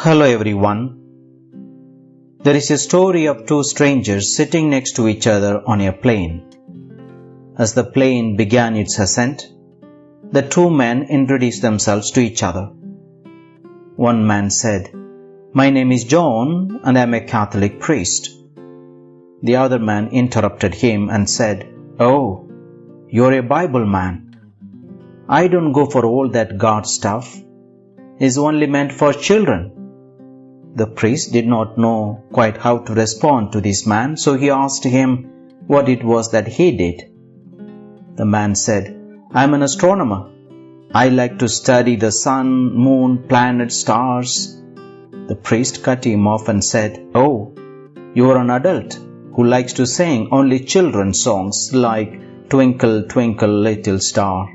Hello everyone. There is a story of two strangers sitting next to each other on a plane. As the plane began its ascent, the two men introduced themselves to each other. One man said, My name is John and I am a Catholic priest. The other man interrupted him and said, Oh, you're a Bible man. I don't go for all that God stuff. It's only meant for children. The priest did not know quite how to respond to this man, so he asked him what it was that he did. The man said, I am an astronomer. I like to study the sun, moon, planets, stars. The priest cut him off and said, Oh, you are an adult who likes to sing only children's songs like Twinkle, Twinkle, Little Star.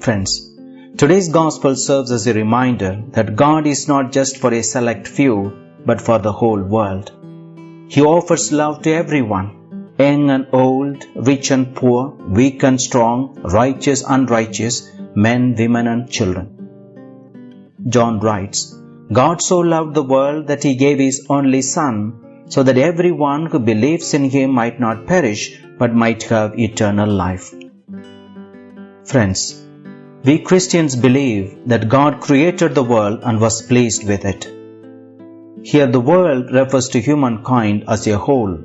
Friends, today's gospel serves as a reminder that God is not just for a select few, but for the whole world. He offers love to everyone, young and old, rich and poor, weak and strong, righteous, and unrighteous, men, women, and children. John writes, God so loved the world that he gave his only Son, so that everyone who believes in him might not perish, but might have eternal life. Friends, we Christians believe that God created the world and was pleased with it. Here the world refers to humankind as a whole.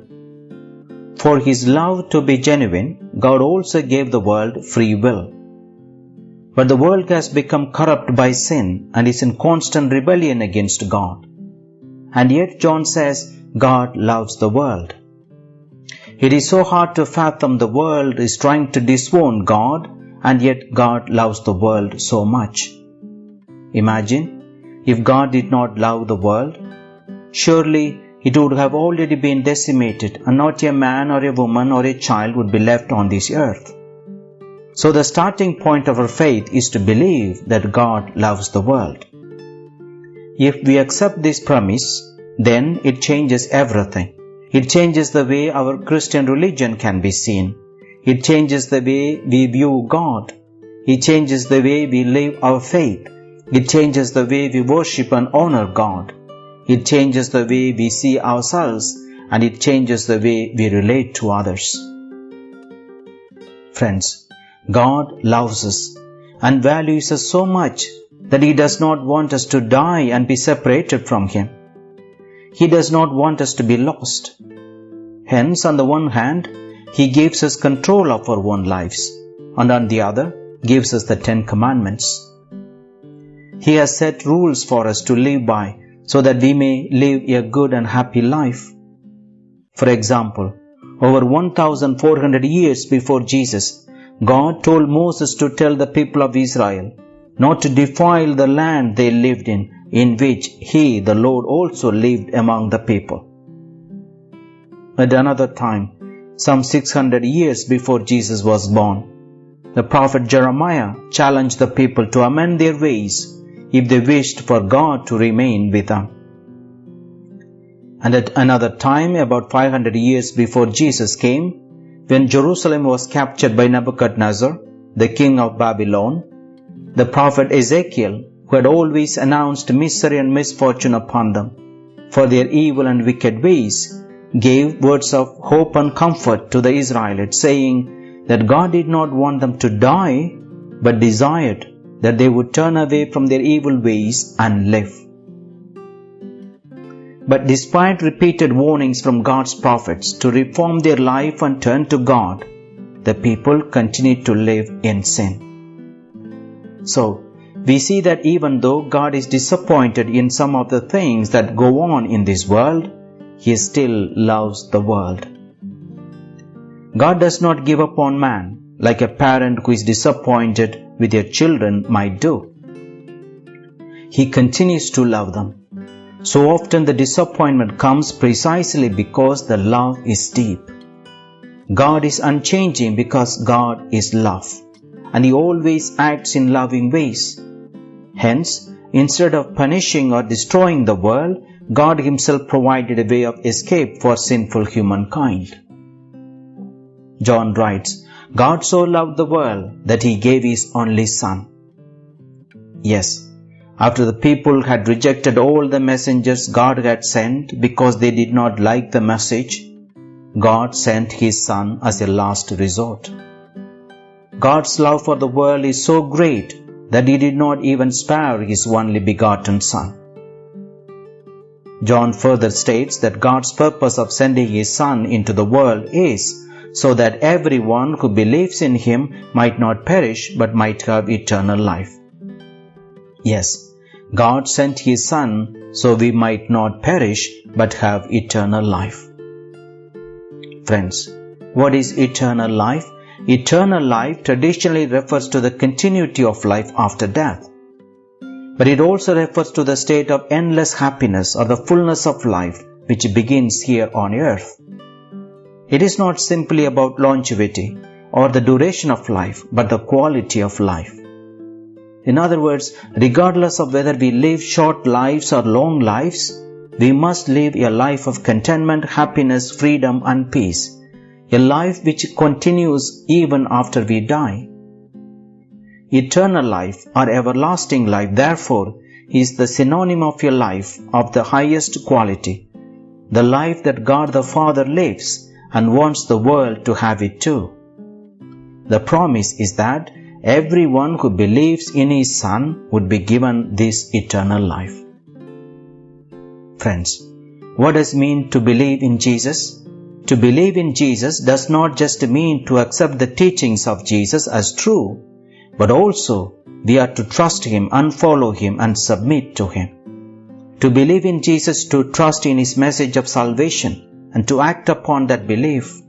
For his love to be genuine, God also gave the world free will. But the world has become corrupt by sin and is in constant rebellion against God. And yet John says God loves the world. It is so hard to fathom the world is trying to disown God and yet God loves the world so much. Imagine if God did not love the world, surely it would have already been decimated and not a man or a woman or a child would be left on this earth. So the starting point of our faith is to believe that God loves the world. If we accept this premise, then it changes everything. It changes the way our Christian religion can be seen it changes the way we view God. It changes the way we live our faith. It changes the way we worship and honor God. It changes the way we see ourselves and it changes the way we relate to others. Friends, God loves us and values us so much that He does not want us to die and be separated from Him. He does not want us to be lost. Hence, on the one hand, he gives us control of our own lives, and on the other, gives us the Ten Commandments. He has set rules for us to live by so that we may live a good and happy life. For example, over 1400 years before Jesus, God told Moses to tell the people of Israel not to defile the land they lived in, in which he, the Lord, also lived among the people. At another time, some 600 years before Jesus was born. The prophet Jeremiah challenged the people to amend their ways if they wished for God to remain with them. And at another time, about 500 years before Jesus came, when Jerusalem was captured by Nebuchadnezzar, the king of Babylon, the prophet Ezekiel, who had always announced misery and misfortune upon them for their evil and wicked ways, gave words of hope and comfort to the Israelites, saying that God did not want them to die, but desired that they would turn away from their evil ways and live. But despite repeated warnings from God's prophets to reform their life and turn to God, the people continued to live in sin. So, we see that even though God is disappointed in some of the things that go on in this world, he still loves the world. God does not give up on man like a parent who is disappointed with their children might do. He continues to love them. So often the disappointment comes precisely because the love is deep. God is unchanging because God is love and He always acts in loving ways. Hence, instead of punishing or destroying the world, God Himself provided a way of escape for sinful humankind. John writes, God so loved the world that He gave His only Son. Yes, After the people had rejected all the messengers God had sent because they did not like the message, God sent His Son as a last resort. God's love for the world is so great that He did not even spare His only begotten Son. John further states that God's purpose of sending His Son into the world is so that everyone who believes in Him might not perish but might have eternal life. Yes, God sent His Son so we might not perish but have eternal life. Friends, what is eternal life? Eternal life traditionally refers to the continuity of life after death. But it also refers to the state of endless happiness or the fullness of life which begins here on earth. It is not simply about longevity or the duration of life, but the quality of life. In other words, regardless of whether we live short lives or long lives, we must live a life of contentment, happiness, freedom, and peace. A life which continues even after we die. Eternal life or everlasting life, therefore, is the synonym of a life of the highest quality. The life that God the Father lives and wants the world to have it too. The promise is that everyone who believes in his Son would be given this eternal life. Friends, what does mean to believe in Jesus? To believe in Jesus does not just mean to accept the teachings of Jesus as true, but also we are to trust Him and follow Him and submit to Him. To believe in Jesus, to trust in His message of salvation, and to act upon that belief.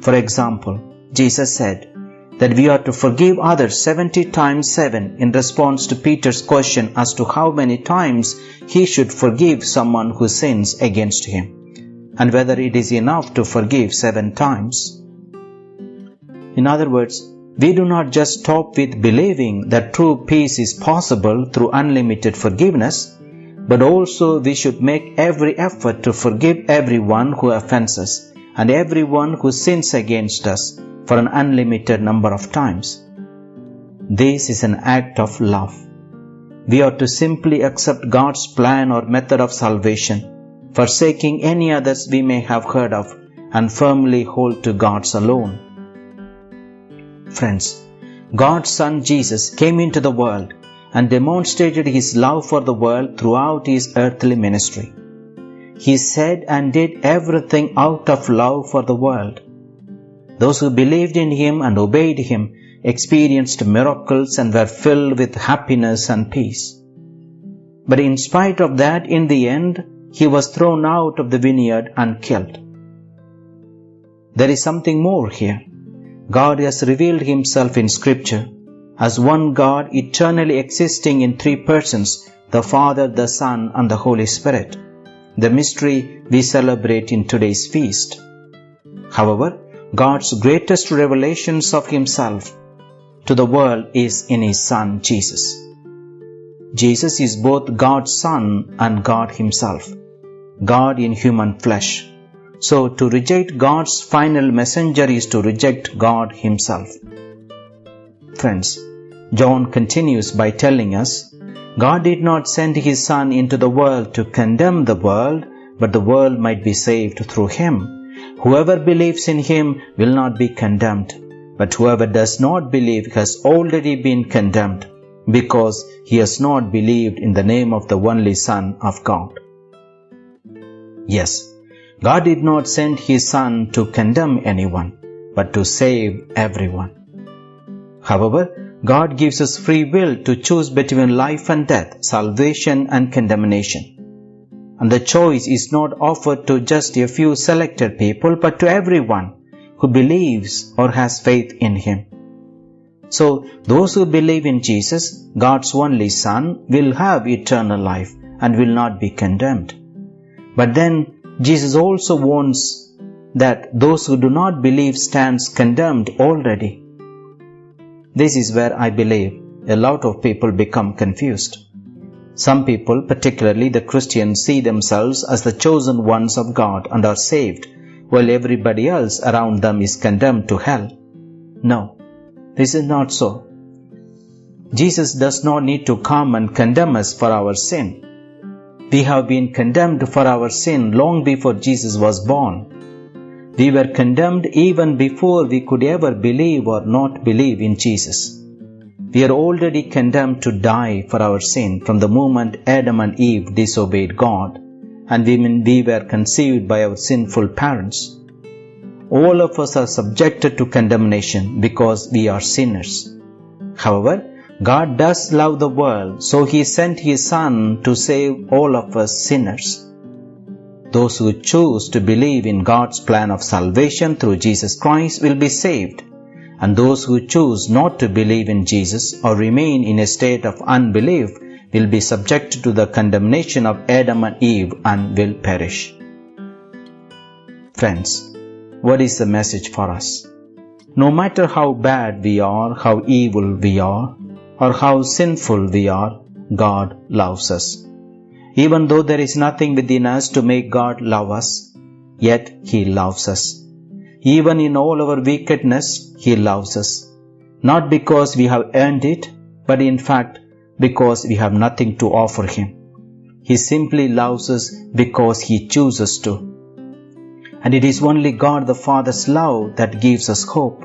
For example, Jesus said, that we are to forgive others 70 times 7 in response to Peter's question as to how many times he should forgive someone who sins against him and whether it is enough to forgive 7 times. In other words, we do not just stop with believing that true peace is possible through unlimited forgiveness, but also we should make every effort to forgive everyone who offends us and everyone who sins against us for an unlimited number of times. This is an act of love. We are to simply accept God's plan or method of salvation, forsaking any others we may have heard of, and firmly hold to God's alone. Friends, God's Son Jesus came into the world and demonstrated his love for the world throughout his earthly ministry. He said and did everything out of love for the world. Those who believed in him and obeyed him experienced miracles and were filled with happiness and peace. But in spite of that, in the end, he was thrown out of the vineyard and killed. There is something more here. God has revealed himself in scripture as one God eternally existing in three persons, the Father, the Son, and the Holy Spirit. The mystery we celebrate in today's feast. However, God's greatest revelations of Himself to the world is in His Son Jesus. Jesus is both God's Son and God Himself, God in human flesh. So to reject God's final messenger is to reject God Himself. Friends, John continues by telling us, God did not send His Son into the world to condemn the world, but the world might be saved through Him. Whoever believes in him will not be condemned, but whoever does not believe has already been condemned, because he has not believed in the name of the only Son of God. Yes, God did not send his Son to condemn anyone, but to save everyone. However, God gives us free will to choose between life and death, salvation and condemnation and the choice is not offered to just a few selected people but to everyone who believes or has faith in Him. So, those who believe in Jesus, God's only Son, will have eternal life and will not be condemned. But then, Jesus also warns that those who do not believe stands condemned already. This is where I believe a lot of people become confused. Some people, particularly the Christians, see themselves as the chosen ones of God and are saved, while everybody else around them is condemned to hell. No, this is not so. Jesus does not need to come and condemn us for our sin. We have been condemned for our sin long before Jesus was born. We were condemned even before we could ever believe or not believe in Jesus. We are already condemned to die for our sin from the moment Adam and Eve disobeyed God and we were conceived by our sinful parents. All of us are subjected to condemnation because we are sinners. However, God does love the world, so He sent His Son to save all of us sinners. Those who choose to believe in God's plan of salvation through Jesus Christ will be saved, and those who choose not to believe in Jesus or remain in a state of unbelief will be subject to the condemnation of Adam and Eve and will perish. Friends, what is the message for us? No matter how bad we are, how evil we are, or how sinful we are, God loves us. Even though there is nothing within us to make God love us, yet He loves us. Even in all our wickedness, He loves us. Not because we have earned it, but in fact because we have nothing to offer Him. He simply loves us because He chooses to. And it is only God the Father's love that gives us hope.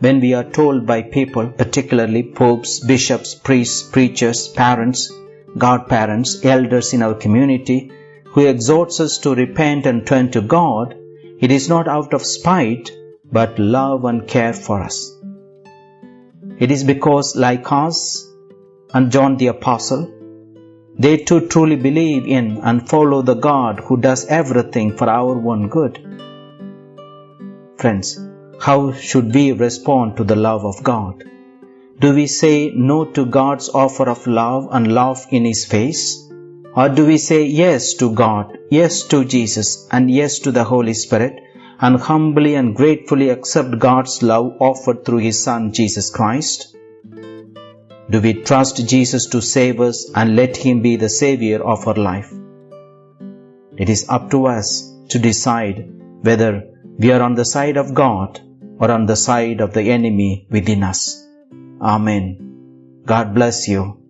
When we are told by people, particularly popes, bishops, priests, preachers, parents, godparents, elders in our community, who exhorts us to repent and turn to God, it is not out of spite, but love and care for us. It is because, like us, and John the Apostle, they too truly believe in and follow the God who does everything for our own good. Friends, how should we respond to the love of God? Do we say no to God's offer of love and laugh in His face? Or do we say yes to God, yes to Jesus, and yes to the Holy Spirit, and humbly and gratefully accept God's love offered through His Son Jesus Christ? Do we trust Jesus to save us and let Him be the Savior of our life? It is up to us to decide whether we are on the side of God or on the side of the enemy within us. Amen. God bless you.